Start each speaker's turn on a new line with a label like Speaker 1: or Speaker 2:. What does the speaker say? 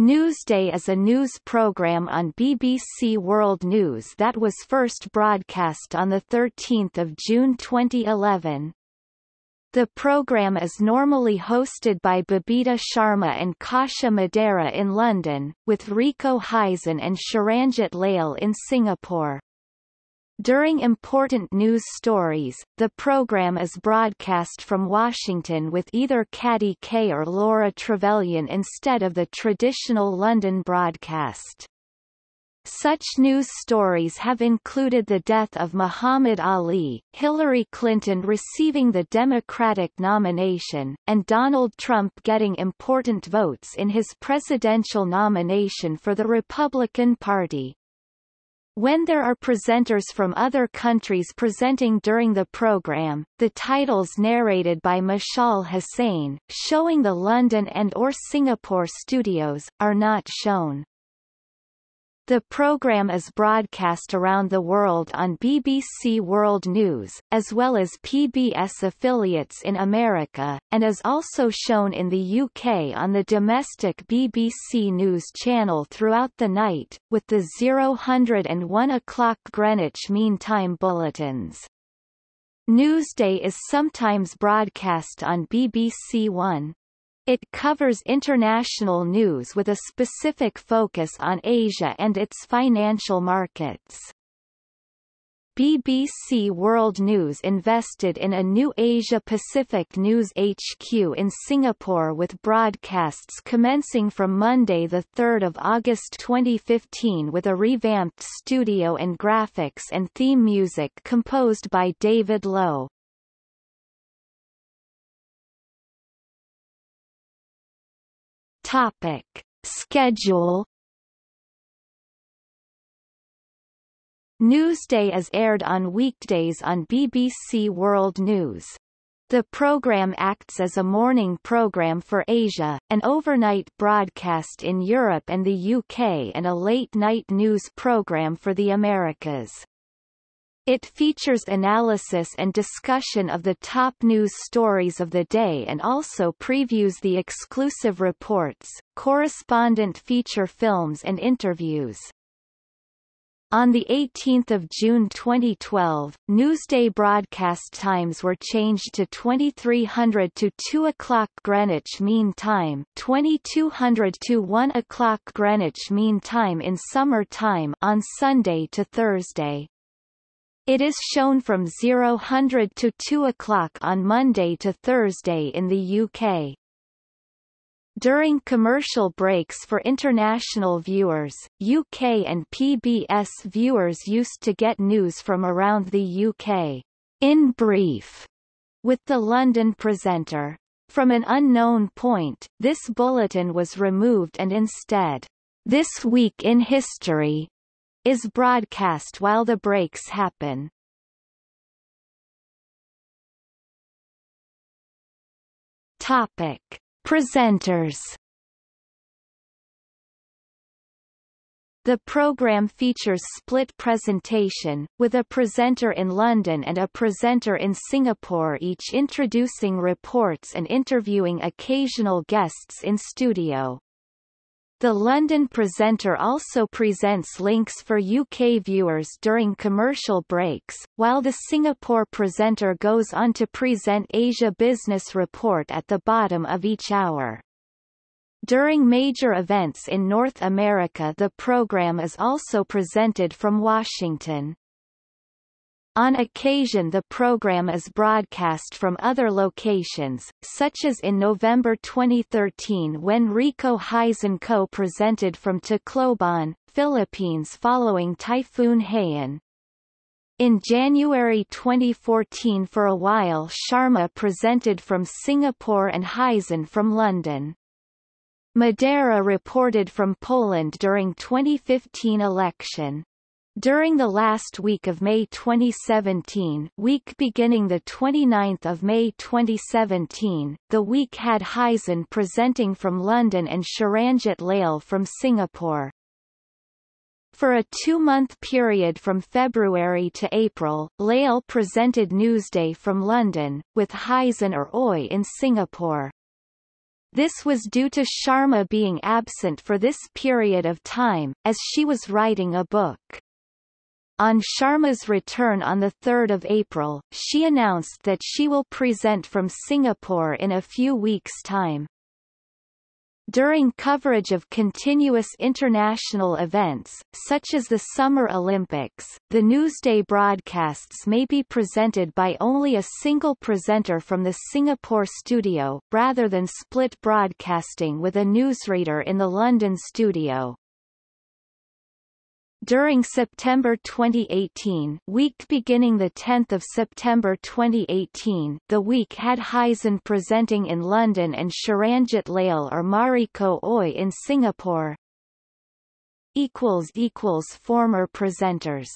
Speaker 1: Newsday is a news program on BBC World News that was first broadcast on 13 June 2011. The program is normally hosted by Babita Sharma and Kasia Madera in London, with Rico Hizon and Sharanjit Leyl in Singapore. During important news stories, the program is broadcast from Washington with either Katty Kay or Laura Trevelyan instead of the traditional London broadcast. Such news stories have included the death of Muhammad Ali, Hillary Clinton receiving the Democratic nomination, and Donald Trump getting important votes in his presidential nomination for the Republican Party. When there are presenters from other countries presenting during the program, the titles narrated by Mishal Husain, showing the London and or Singapore studios, are not shown. The program is broadcast around the world on BBC World News, as well as PBS affiliates in America, and is also shown in the UK on the domestic BBC News channel throughout the night, with the 000 and 1 o'clock Greenwich Mean Time bulletins. Newsday is sometimes broadcast on BBC One. It covers international news with a specific focus on Asia and its financial markets. BBC World News invested in a new Asia-Pacific News HQ in Singapore with broadcasts commencing from Monday 3 August 2015 with a revamped studio and graphics and theme music composed by David Lowe. Topic. Schedule Newsday is aired on weekdays on BBC World News. The program acts as a morning program for Asia, an overnight broadcast in Europe and the UK and a late-night news program for the Americas. It features analysis and discussion of the top news stories of the day and also previews the exclusive reports, correspondent feature films and interviews. On 18 June 2012, Newsday broadcast times were changed to 2300 to 2 o'clock Greenwich Mean Time 2200 to 1 o'clock Greenwich Mean Time in summer time on Sunday to Thursday. It is shown from 0000 to 2 o'clock on Monday to Thursday in the UK. During commercial breaks for international viewers, UK and PBS viewers used to get news from around the UK, in brief, with the London presenter. From an unknown point, this bulletin was removed and instead, This Week in History is broadcast while the breaks happen. Topic. Presenters The program features split presentation, with a presenter in London and a presenter in Singapore each introducing reports and interviewing occasional guests in studio. The London presenter also presents links for UK viewers during commercial breaks, while the Singapore presenter goes on to present Asia Business Report at the bottom of each hour. During major events in North America the program is also presented from Washington. On occasion the program is broadcast from other locations, such as in November 2013 when Rico Hizon co-presented from Tacloban, Philippines following Typhoon Haiyan. In January 2014 for a while Sharma presented from Singapore and Hizon from London. Madera reported from Poland during 2015 election. During the last week of May 2017 week beginning 29 May 2017, the week had Hizon presenting from London and Sharanjit Leyl from Singapore. For a two-month period from February to April, Leyl presented Newsday from London, with Hizon or Oi in Singapore. This was due to Sharma being absent for this period of time, as she was writing a book. On Sharma's return on 3 April, she announced that she will present from Singapore in a few weeks' time. During coverage of continuous international events, such as the Summer Olympics, the newsday broadcasts may be presented by only a single presenter from the Singapore studio, rather than split broadcasting with a newsreader in the London studio. During September 2018 week beginning 10 September 2018 the week had Hizon presenting in London and Sharanjit Leyl or Mariko Oi in Singapore. Former presenters